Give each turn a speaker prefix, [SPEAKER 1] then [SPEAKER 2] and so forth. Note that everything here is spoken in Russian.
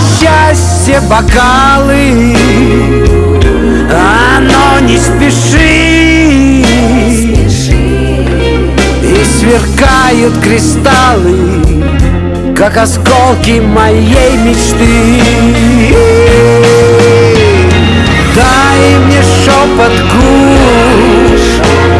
[SPEAKER 1] счастье бокалы. Оно не спеши И сверкают кристаллы Как осколки моей мечты. Дай мне шепот губ